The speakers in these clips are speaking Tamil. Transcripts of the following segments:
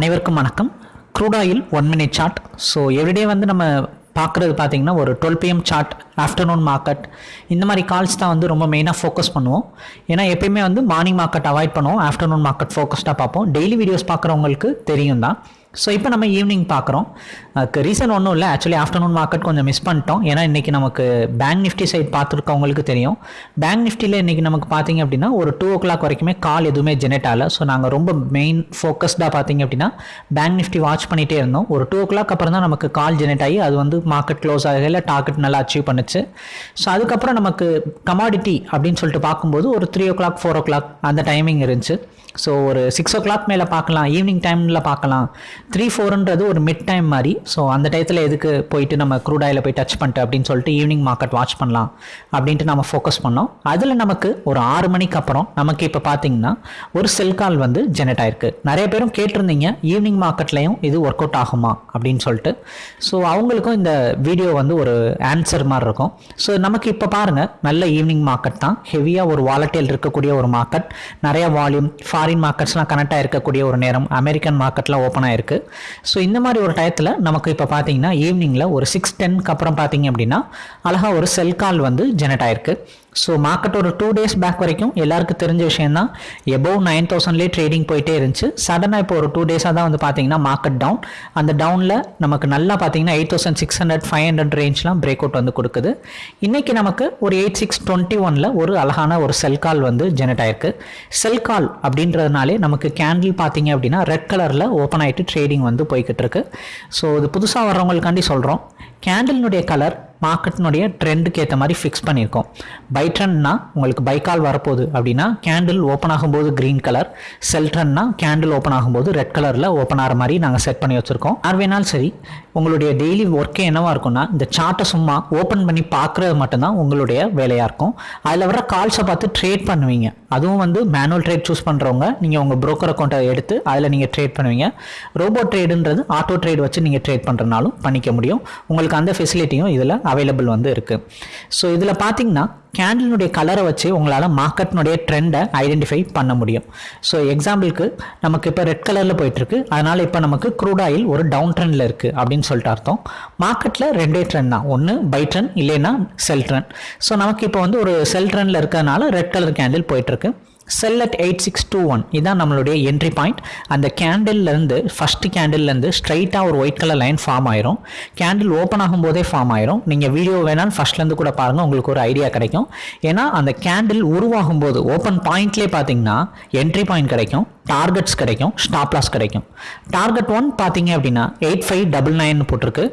அனைவருக்கும் வணக்கம். Crude oil one minute chart so everyday வந்து நம்ம பார்க்குறது பார்த்தீங்கன்னா ஒரு twelve PM chart afternoon market இந்த மாதிரி கால்ஸ் தான் வந்து ரொம்ப மெயினாக ஃபோக்கஸ் பண்ணுவோம். ஏன்னா எப்பயுமே வந்து மார்னிங் மார்க்கெட் அவாய்ட் பண்ணுவோம். ஆஃப்டர்நூன் மார்க்கெட் ஃபோக்கஸ்டாக பார்ப்போம். டெய்லி வீடியோஸ் பார்க்குறவங்களுக்கு தெரியும் தான் ஸோ இப்போ நம்ம ஈவினிங் பார்க்குறோம் அதுக்கு ரீசன் ஒன்றும் இல்லை. ஆக்சுவலி ஆஃப்டர்நூன் மார்க்கெட் கொஞ்சம் மிஸ் பண்ணிட்டோம். ஏன்னா இன்றைக்கி நமக்கு பேங்க் நிஃப்டி சைட் பார்த்துருக்கவங்களுக்கு தெரியும். பேங்க் நிஃப்டியில் இன்றைக்கி நமக்கு பார்த்தீங்க அப்படின்னா ஒரு டூ ஓ கிளாக் வரைக்குமே கால் எதுவுமே ஜெனரேட் ஆகலை. ஸோ நாங்கள் ரொம்ப மெயின் ஃபோக்கஸ்டாக பார்த்தீங்க அப்படின்னா பேங்க் நிஃப்டி வாட்ச் பண்ணிகிட்டே இருந்தோம். ஒரு டூ ஓ கிளாக் அப்புறம் தான் நமக்கு கால் ஜெனரேட் ஆகி அது வந்து மார்க்கெட் க்ளோஸ் ஆகல. டார்கெட் நல்லா அச்சீவ் பண்ணுச்சு. ஸோ அதுக்கப்புறம் நமக்கு கமாடிட்டி அப்படின்னு சொல்லிட்டு பார்க்கும்போது ஒரு three o'clock four o'clock அந்த டைமிங் இருந்துச்சு. ஸோ ஒரு சிக்ஸ் ஓ கிளாக் மேலே பார்க்கலாம். ஈவினிங் டைமில் பார்க்கலாம். த்ரீ ஃபோருன்றது ஒரு மிட் டைம் மாதிரி. ஸோ அந்த டயத்தில் எதுக்கு போயிட்டு நம்ம க்ரூட் ஆயில் போய் டச் பண்ணிட்டு அப்படின்னு சொல்லிட்டு ஈவினிங் மார்க்கெட் வாட்ச் பண்ணலாம் அப்படின்ட்டு நம்ம ஃபோக்கஸ் பண்ணோம். அதில் நமக்கு ஒரு ஆறு மணிக்கு அப்புறம் நமக்கு இப்போ பார்த்தீங்கன்னா ஒரு செல் கால் வந்து ஜெனரேட் ஆயிருக்கு. நிறைய பேரும் கேட்டிருந்தீங்க ஈவினிங் மார்க்கெட்லேயும் இது ஒர்க் அவுட் ஆகுமா அப்படின்னு சொல்லிட்டு. ஸோ அவங்களுக்கும் இந்த வீடியோ வந்து ஒரு ஆன்சர் மாதிரி இருக்கும். ஸோ நமக்கு இப்போ பாருங்கள் நல்ல ஈவினிங் மார்க்கெட் தான். ஹெவியாக ஒரு வாலட்டியல் இருக்கக்கூடிய ஒரு மார்க்கெட் நிறைய வால்யூம் ஃபாரின் மார்க்கெட்ஸ்லாம் கனெக்ட் ஆகிருக்கக்கூடிய ஒரு நேரம் அமெரிக்கன் மார்க்கெட்டில் ஓப்பன் ஆயிருக்கு. ஸோ இந்த மாதிரி ஒரு டயத்தில் நமக்கு இப்போ பார்த்தீங்கன்னா ஈவினிங்கில் ஒரு சிக்ஸ் டென்க்கு அப்புறம் பார்த்தீங்க அப்படின்னா அழகாக ஒரு செல் கால் வந்து ஜெனரேட் ஆயிருக்கு. ஸோ மார்க்கெட் ஒரு டூ டேஸ் பேக் வரைக்கும் எல்லாருக்கும் தெரிஞ்ச விஷயம் தான் எபோவ் நைன் தௌசண்ட்லேயே ட்ரேடிங் போயிட்டே இருந்துச்சு. சடனாக இப்போ ஒரு டூ டேஸாக தான் வந்து பார்த்தீங்கன்னா மார்க்கெட் டவுன் அந்த டவுனில் நமக்கு நல்லா பார்த்தீங்கன்னா eight thousand six hundred five hundred ரேஞ்ச்லாம் break out வந்து கொடுக்குது. இன்றைக்கி நமக்கு ஒரு எயிட் சிக்ஸ் டுவெண்ட்டி ஒனில் ஒரு அழகான ஒரு செல் கால் வந்து ஜெனரேட் ஆயிருக்கு. செல் கால் அப்படின்றதுனாலே நமக்கு கேண்டில் பார்த்தீங்க அப்படின்னா ரெட் கலரில் ஓப்பன் ஆகிட்டு ட்ரேடிங் வந்து போய்கிட்டு இருக்கு. ஸோ இது புதுசாக வர்றவங்களுக்காண்டி சொல்கிறோம் கேண்டிலினுடைய கலர் மார்க்கெட்டினுடைய ட்ரெண்டுக்கு ஏற்ற மாதிரி ஃபிக்ஸ் பண்ணியிருக்கோம் பை ட்ரெண்ட்னா உங்களுக்கு பைக்கால் வரப்போகுது அப்படின்னா கேண்டில் ஓப்பன் ஆகும்போது க்ரீன் கலர் செல் ட்ரெண்ட்னா கேண்டில் ஓப்பன் ஆகும்போது ரெட் கலரில் ஓப்பன் ஆகிற மாதிரி நாங்கள் செட் பண்ணி வச்சுருக்கோம். யார் வேணாலும் சரி உங்களுடைய டெய்லி ஒர்க்கே என்னவாக இருக்கும்னா இந்த சார்ட்டை சும்மா ஓப்பன் பண்ணி பார்க்குறது மட்டும்தான் உங்களுடைய வேலையாக இருக்கும். அதில் வர கால்ஸை பார்த்து ட்ரேட் பண்ணுவீங்க. அதுவும் வந்து மேனுவல் ட்ரேட் சூஸ் பண்ணுறவங்க நீங்கள் உங்கள் ப்ரோக்கர் அக்கௌண்ட்டை எடுத்து அதில் நீங்கள் ட்ரேட் பண்ணுவீங்க. ரோபோ ட்ரேடுன்றது ஆட்டோ ட்ரேட் வச்சு நீங்கள் ட்ரேட் பண்ணுறனாலும் பண்ணிக்க முடியும். உங்களுக்கு அந்த ஃபெசிலிட்டியும் இதில் அவைலபிள் வந்து இருக்குது ஸோ இதில் பார்த்தீங்கன்னா கேண்டிலுடைய கலரை வச்சு உங்களால் மார்க்கெட்னுடைய ட்ரெண்டை ஐடென்டிஃபை பண்ண முடியும். ஸோ எக்ஸாம்பிளுக்கு நமக்கு இப்போ ரெட் கலரில் போயிட்டுருக்கு. அதனால் இப்போ நமக்கு க்ரூட் ஆயில் ஒரு டவுன் ட்ரெண்டில் இருக்குது அப்படின்னு சொல்லிட்டு அர்த்தம். மார்க்கெட்டில் ரெண்டே ட்ரெண்ட் தான். ஒன்று பை ட்ரெண்ட் இல்லைன்னா செல் ட்ரெண்ட் ஸோ நமக்கு இப்போ வந்து ஒரு செல் ட்ரெண்டில் இருக்கிறதுனால ரெட் கலர் கேண்டில் போயிட்டுருக்கு. Sell at eight six two one இதான் நம்மளுடைய என்ட்ரி பாயிண்ட் அந்த கேண்டில்லேருந்து ஃபஸ்ட்டு கேண்டில்லேருந்து ஸ்ட்ரைட்டாக ஒரு ஒயிட் கலர் லைன் ஃபார்ம் ஆயிரும். கேண்டில் ஓப்பன் ஆகும்போதே ஃபார்ம் ஆயிரும். நீங்கள் வீடியோ வேணாலும் ஃபஸ்ட்லேருந்து கூட பாருங்கள் உங்களுக்கு ஒரு ஐடியா கிடைக்கும். ஏன்னா அந்த கேண்டில் உருவாகும் போது ஓப்பன் பாயிண்ட்லேயே பார்த்தீங்கன்னா என்ட்ரி பாயிண்ட் கிடைக்கும். டார்கெட்ஸ் கிடைக்கும் ஸ்டாப் லாஸ் கிடைக்கும். டார்கெட் ஒன் பார்த்தீங்க அப்படின்னா எயிட் ஃபைவ் டபுள் நைன் போட்டிருக்கு.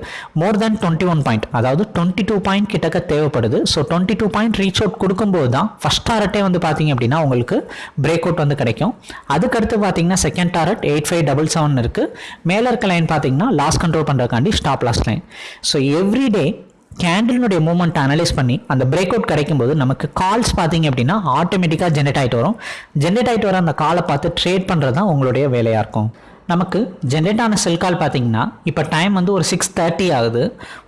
More than twenty one point அதாவது டுவெண்ட்டி டூ பாயிண்ட் கிட்டக்க தேவைப்படுது. So twenty two point reach out கொடுக்கும்போது தான் ஃபஸ்ட் டாரட்டே வந்து பார்த்தீங்க அப்படின்னா உங்களுக்கு பிரேக் அவுட் வந்து கிடைக்கும். அதுக்கடுத்து பார்த்தீங்கன்னா second target eight five double seven இருக்குது மேலே இருக்க லைன் பார்த்தீங்கன்னா loss control பண்ணுறதுக்காண்டி stop loss line so everyday கேண்டிலுடைய moment analyse பண்ணி அந்த பிரேக் அவுட் கிடைக்கும் போது நமக்கு கால்ஸ் பார்த்தீங்க அப்படின்னா ஆட்டோமேட்டிக்காக ஜென்ரேட் ஆகிட்டு வரும். ஜென்ரேட் ஆகிட்டு வர அந்த காலை பார்த்து ட்ரேட் பண்ணுறது தான் உங்களுடைய வேலையாக இருக்கும். நமக்கு ஜென்ரேட் ஆன செல் கால் பார்த்தீங்கன்னா இப்போ டைம் வந்து ஒரு சிக்ஸ் தேர்ட்டி ஆகுது.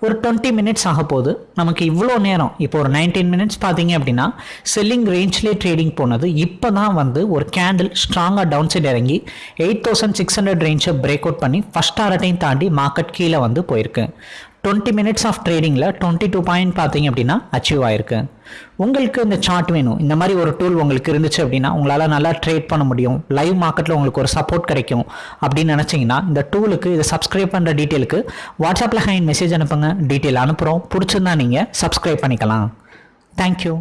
ஒரு டுவெண்ட்டி மினிட்ஸ் ஆக போகுது. நமக்கு இவ்வளோ நேரம் இப்போ ஒரு நைன்டீன் மினிட்ஸ் பார்த்தீங்க அப்படின்னா செல்லிங் ரேஞ்ச்லேயே ட்ரேடிங் போனது. இப்போ தான் வந்து ஒரு கேண்டில் ஸ்ட்ராங்காக டவுன் சைடு இறங்கி எயிட் தௌசண்ட் சிக்ஸ் ஹண்ட்ரட் ரேஞ்சை பிரேக் அவுட் பண்ணி ஃபஸ்ட் ஆரட்டையும் தாண்டி மார்க்கெட் கீழே வந்து போயிருக்கு. டுவெண்ட்டி மினிட்ஸ் ஆஃப் ட்ரேடிங்கில் டுவெண்ட்டி டூ பாயிண்ட் பார்த்தீங்க அப்படின்னா அச்சீவ் ஆயிருக்கு. உங்களுக்கு இந்த சார்ட் வேணும். இந்த மாதிரி ஒரு டூல் உங்களுக்கு இருந்துச்சு அப்படின்னா உங்களால் நல்லா ட்ரேட் பண்ண முடியும். லைவ் மார்க்கெட்டில் உங்களுக்கு ஒரு சப்போர்ட் கிடைக்கும் அப்படின்னு நினச்சிங்கன்னா இந்த டூலுக்கு இதை சப்ஸ்கிரைப் பண்ணுற டீட்டெயிலுக்கு வாட்ஸ்அப்பில் ஹைன் மெசேஜ் அனுப்புங்க. டீட்டெயில் அனுப்புகிறோம் பிடிச்சிருந்தா நீங்கள் சப்ஸ்கிரைப் பண்ணிக்கலாம். தேங்க்யூ